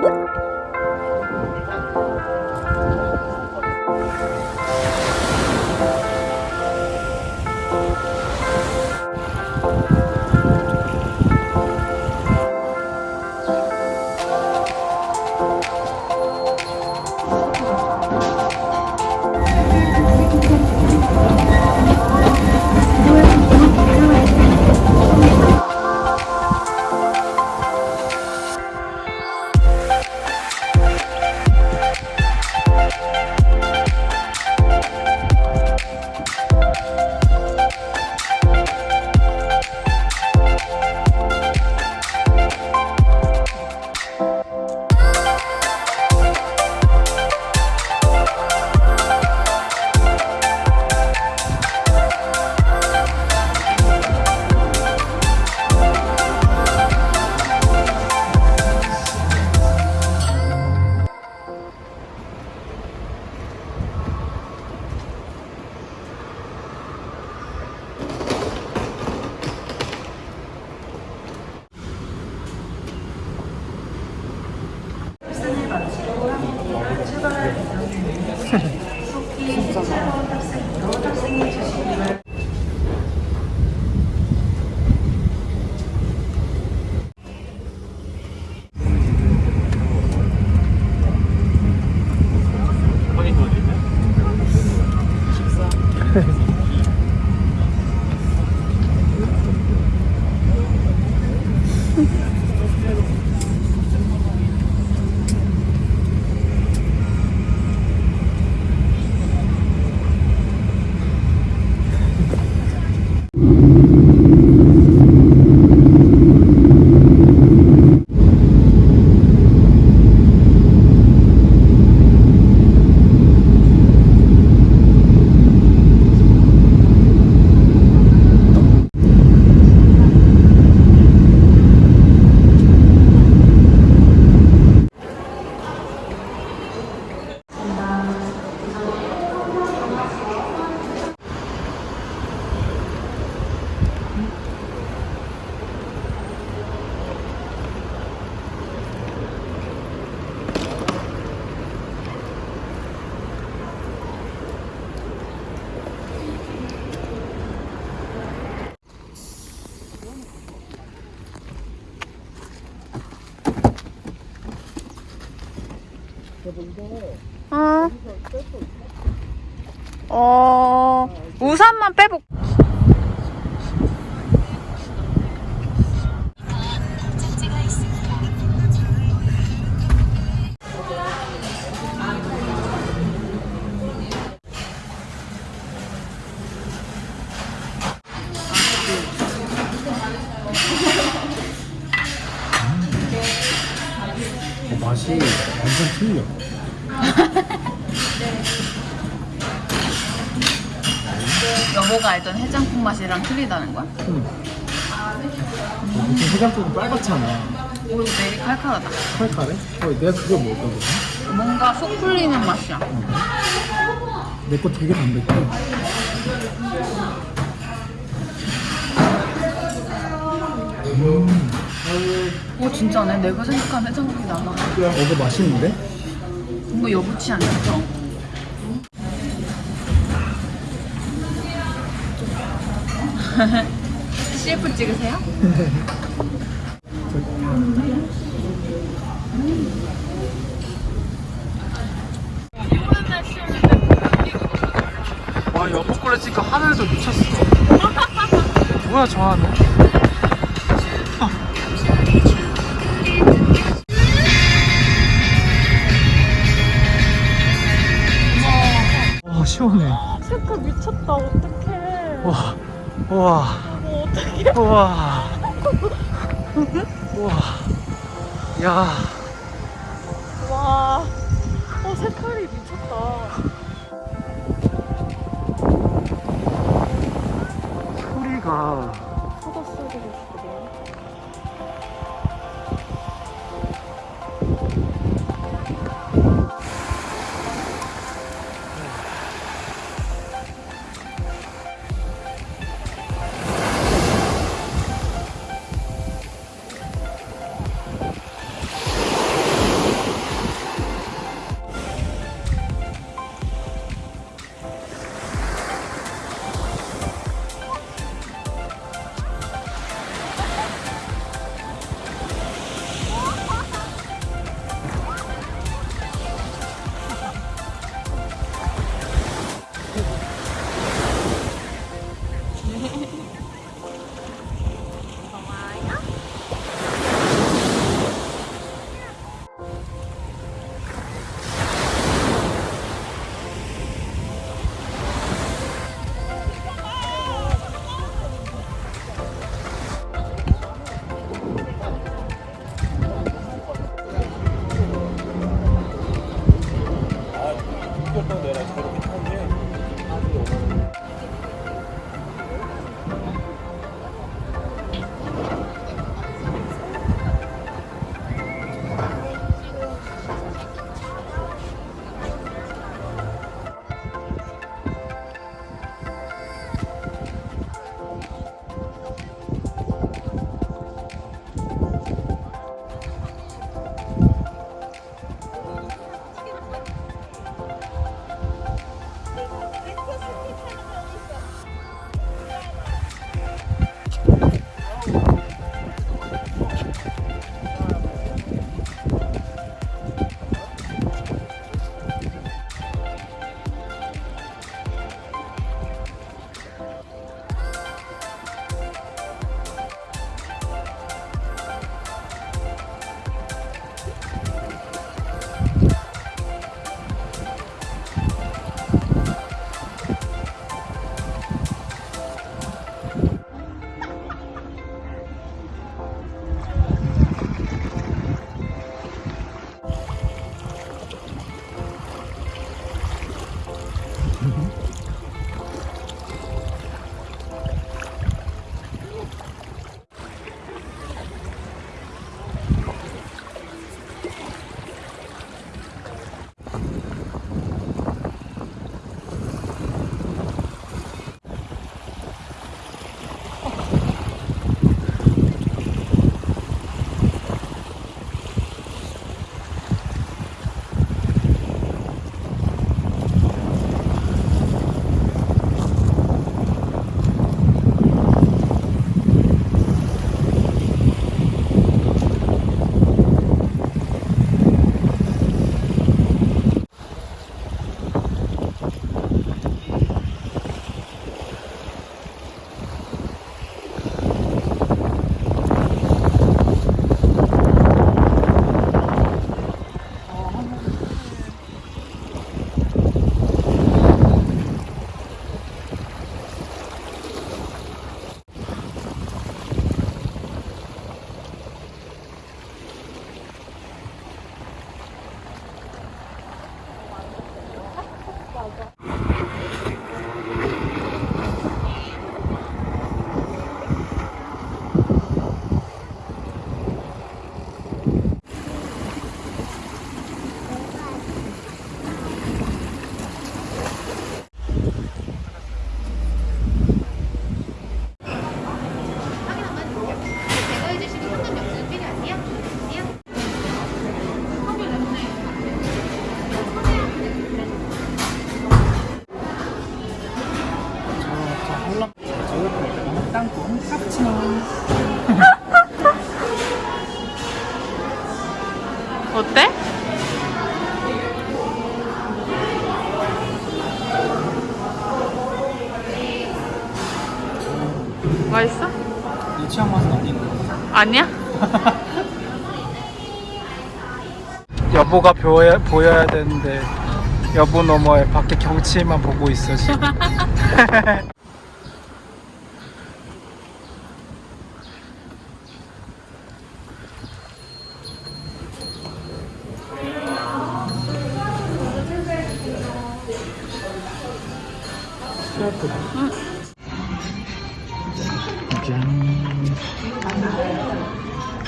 Thank you. 어. 어, 우산만. 어, 맛이랑 틀리다는 거야? 음. 어, 무슨 해장국은 빨갛잖아. 오, 되게 칼칼하다. 칼칼해? 어, 내가 그걸 먹었던 거야? 뭔가 속 풀리는 맛이야. 내 거 되게 담백해. 오, 진짜네. 내가 생각한 해장국이 나나. 어, 이거 맛있는데? 뭔가 여부치 않죠? CF 찍으세요? 와, 여보꼴에 찍고 하늘도 미쳤어. 뭐야, 저 하늘? 와, 시원해. 색깔 미쳤다 어떡해 와, 와, 어, 어떡해 와, 와, 야, 와. 어, 색깔이 미쳤다. 소리가 아니야? 여보가 보여, 보여야 되는데 여보 너머에 밖에 경치만 보고 있어 지금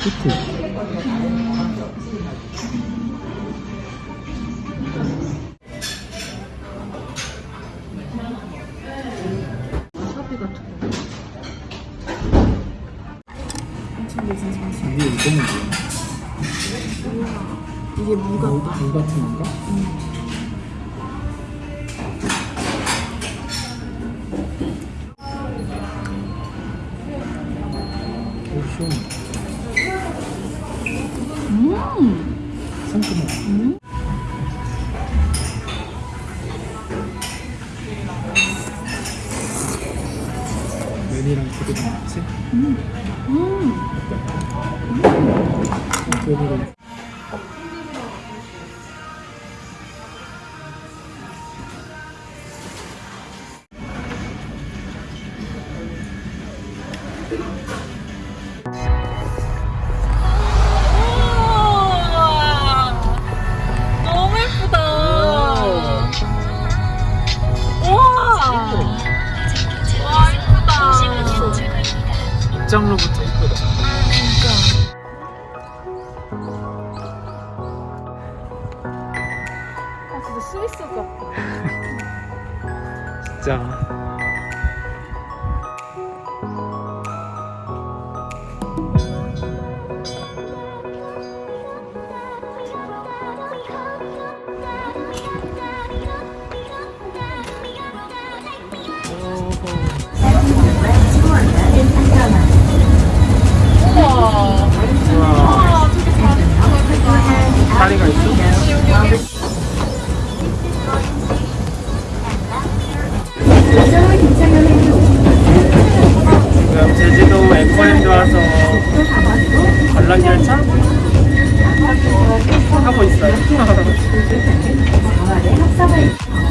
히트 이게 이거는 뭐야? 이게 무 무, 무 같은 건가? 되게 좋지? 음. 음. 어 진짜. 우와. 우와. 다리가 있어? 제주도 에코랜드 와서 관람 열차 하고 있어요.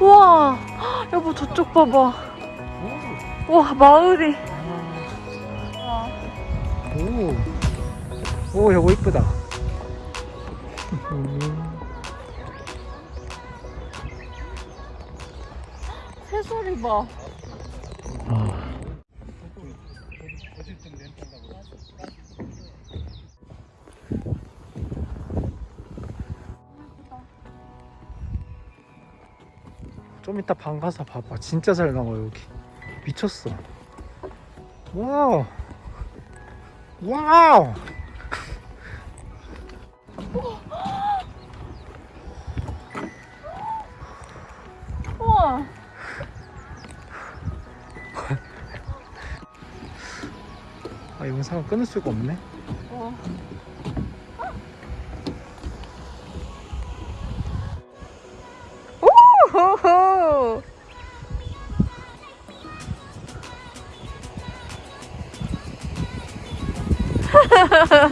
우와, 헉, 여보 저쪽 봐봐. 와 마을이. 오, 오, 여보 이쁘다. 새소리 봐. 좀 이따 방 가서 봐봐. 진짜 잘 나와 여기. 미쳤어. 와우. 와우. 우와. 아 영상을 끊을 수가 없네. 와.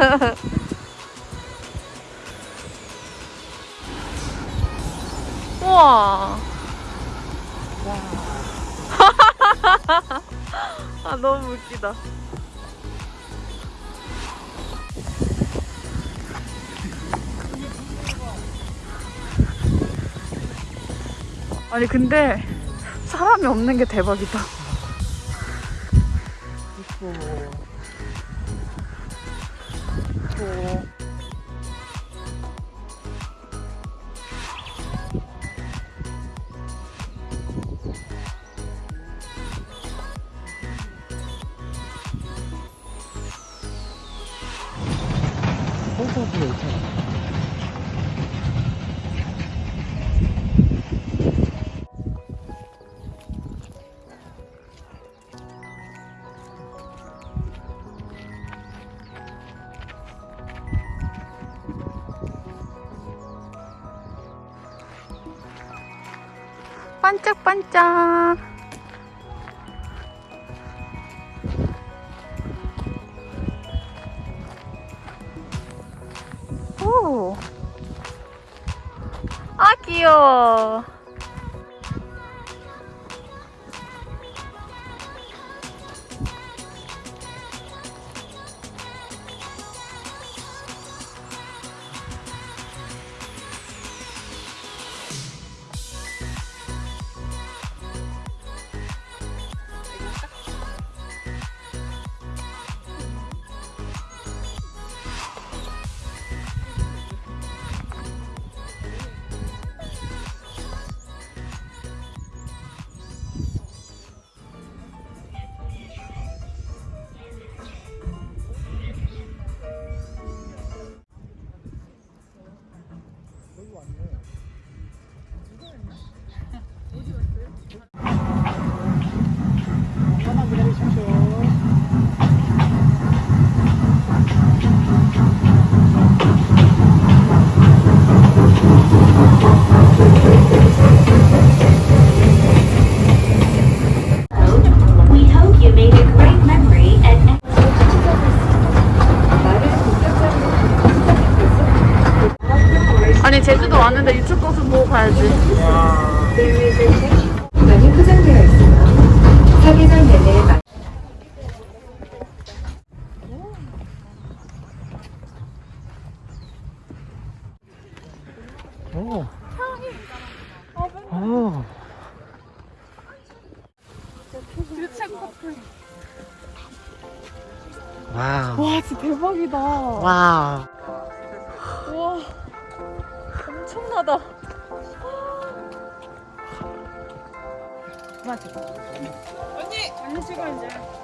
우와. 아 너무 웃기다. 아니 근데 사람이 없는 게 대박이다. 반짝반짝. 와우. 와, 진짜 대박이다. 와우. 와, 엄청나다. 맞아. 언니, 언니 찍어 이제.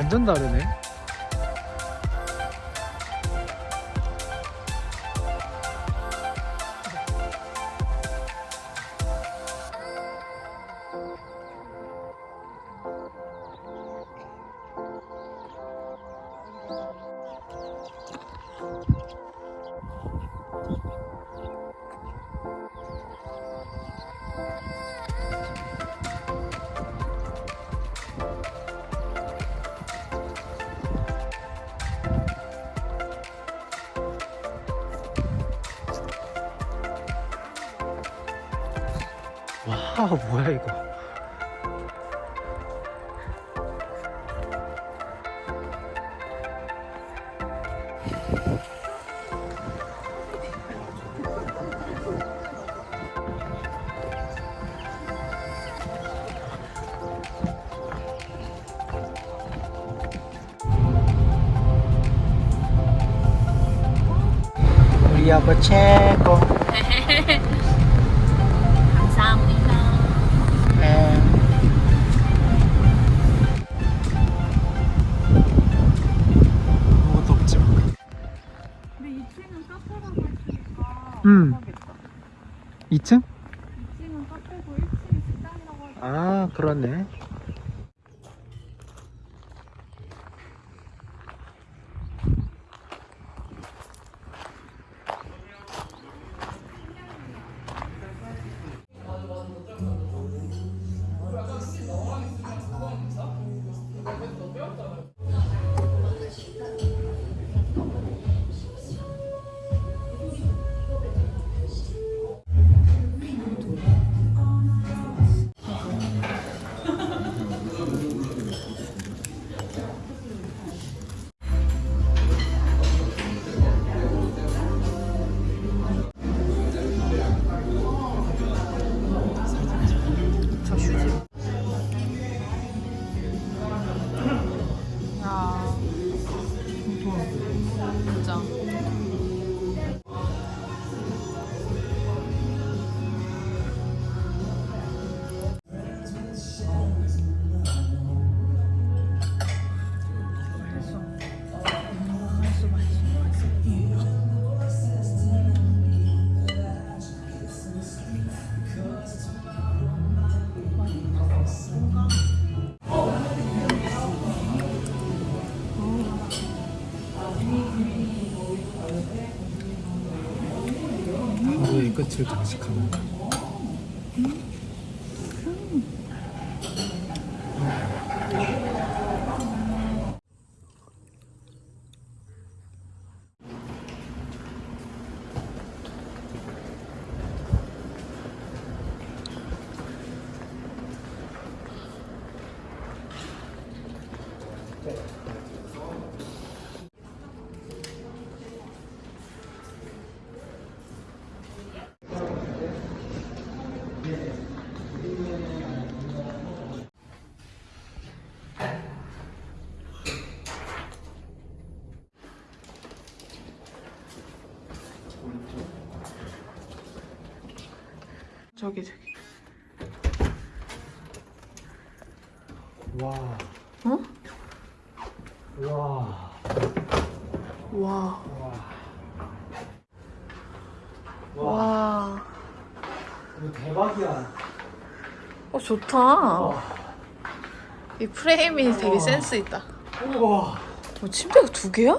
완전 다르네. 와, 뭐야 이거. 우리 최 음. 대박이다. 2층? 2층은 카페고 1층이 식당이라고 하니까. 아, 그렇네. Ha ha ha. 끝을 장식하는 저기 저기. 와. 어? 와. 와. 와. 와. 이거 대박이야. 어 좋다. 이 프레임이 되게 센스 있다. 우와. 어, 침대가 두 개야?